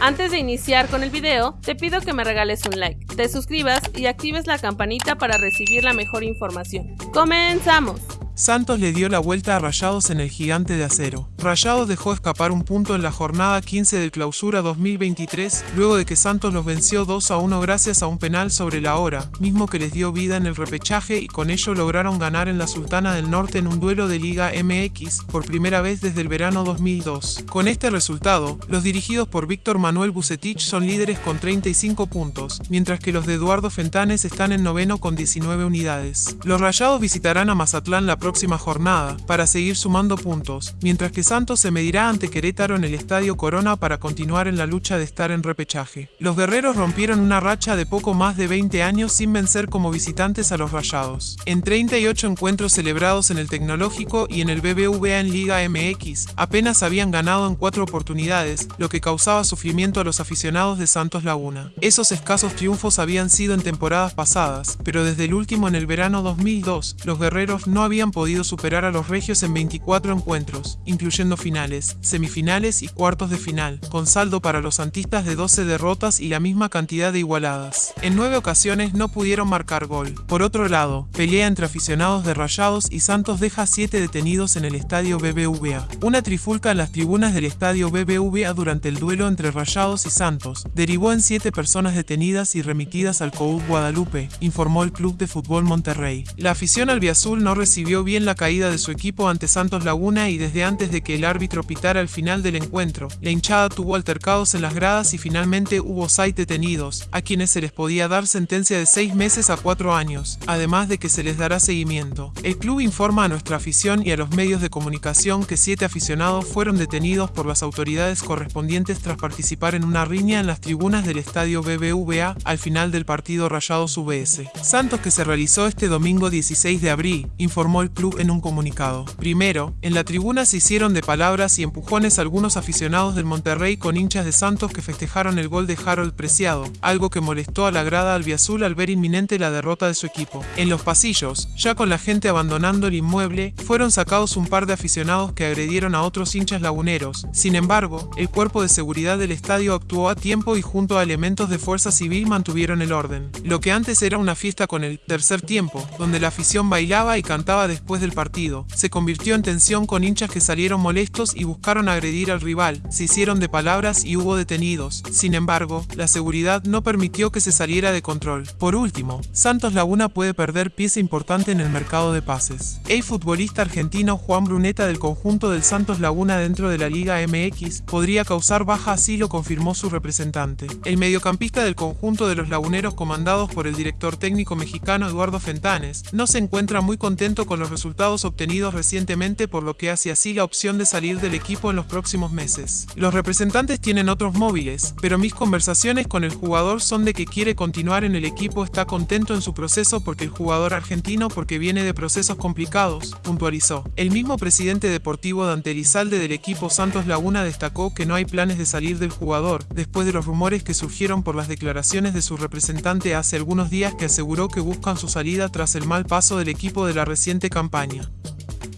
Antes de iniciar con el video, te pido que me regales un like, te suscribas y actives la campanita para recibir la mejor información. ¡Comenzamos! Santos le dio la vuelta a Rayados en el gigante de acero. Rayados dejó escapar un punto en la jornada 15 del clausura 2023, luego de que Santos los venció 2 a 1 gracias a un penal sobre la hora, mismo que les dio vida en el repechaje y con ello lograron ganar en la Sultana del Norte en un duelo de Liga MX por primera vez desde el verano 2002. Con este resultado, los dirigidos por Víctor Manuel Bucetich son líderes con 35 puntos, mientras que los de Eduardo Fentanes están en noveno con 19 unidades. Los Rayados visitarán a Mazatlán la próxima jornada para seguir sumando puntos, mientras que Santos se medirá ante Querétaro en el Estadio Corona para continuar en la lucha de estar en repechaje. Los guerreros rompieron una racha de poco más de 20 años sin vencer como visitantes a los Rayados. En 38 encuentros celebrados en el Tecnológico y en el BBVA en Liga MX, apenas habían ganado en cuatro oportunidades, lo que causaba sufrimiento a los aficionados de Santos Laguna. Esos escasos triunfos habían sido en temporadas pasadas, pero desde el último en el verano 2002, los guerreros no habían podido superar a los regios en 24 encuentros, incluyendo finales, semifinales y cuartos de final, con saldo para los santistas de 12 derrotas y la misma cantidad de igualadas. En nueve ocasiones no pudieron marcar gol. Por otro lado, pelea entre aficionados de Rayados y Santos deja 7 detenidos en el estadio BBVA. Una trifulca en las tribunas del estadio BBVA durante el duelo entre Rayados y Santos derivó en 7 personas detenidas y remitidas al COUD Guadalupe, informó el Club de Fútbol Monterrey. La afición albiazul no recibió bien la caída de su equipo ante Santos Laguna y desde antes de que el árbitro pitara el final del encuentro, la hinchada tuvo altercados en las gradas y finalmente hubo seis detenidos, a quienes se les podía dar sentencia de seis meses a cuatro años, además de que se les dará seguimiento. El club informa a nuestra afición y a los medios de comunicación que siete aficionados fueron detenidos por las autoridades correspondientes tras participar en una riña en las tribunas del estadio BBVA al final del partido Rayados UBS. Santos que se realizó este domingo 16 de abril, informó el club en un comunicado. Primero, en la tribuna se hicieron de palabras y empujones algunos aficionados del Monterrey con hinchas de Santos que festejaron el gol de Harold Preciado, algo que molestó a la grada albiazul al ver inminente la derrota de su equipo. En los pasillos, ya con la gente abandonando el inmueble, fueron sacados un par de aficionados que agredieron a otros hinchas laguneros. Sin embargo, el cuerpo de seguridad del estadio actuó a tiempo y junto a elementos de fuerza civil mantuvieron el orden. Lo que antes era una fiesta con el tercer tiempo, donde la afición bailaba y cantaba después del partido, se convirtió en tensión con hinchas que salieron molestos y buscaron agredir al rival, se hicieron de palabras y hubo detenidos. Sin embargo, la seguridad no permitió que se saliera de control. Por último, Santos Laguna puede perder pieza importante en el mercado de pases. El futbolista argentino Juan Bruneta del conjunto del Santos Laguna dentro de la Liga MX podría causar baja así lo confirmó su representante. El mediocampista del conjunto de los laguneros comandados por el director técnico mexicano Eduardo Fentanes no se encuentra muy contento con los resultados obtenidos recientemente por lo que hace así la opción de salir del equipo en los próximos meses. Los representantes tienen otros móviles, pero mis conversaciones con el jugador son de que quiere continuar en el equipo, está contento en su proceso porque el jugador argentino porque viene de procesos complicados, puntualizó. El mismo presidente deportivo Dante Elizalde del equipo Santos Laguna destacó que no hay planes de salir del jugador, después de los rumores que surgieron por las declaraciones de su representante hace algunos días que aseguró que buscan su salida tras el mal paso del equipo de la reciente campaña.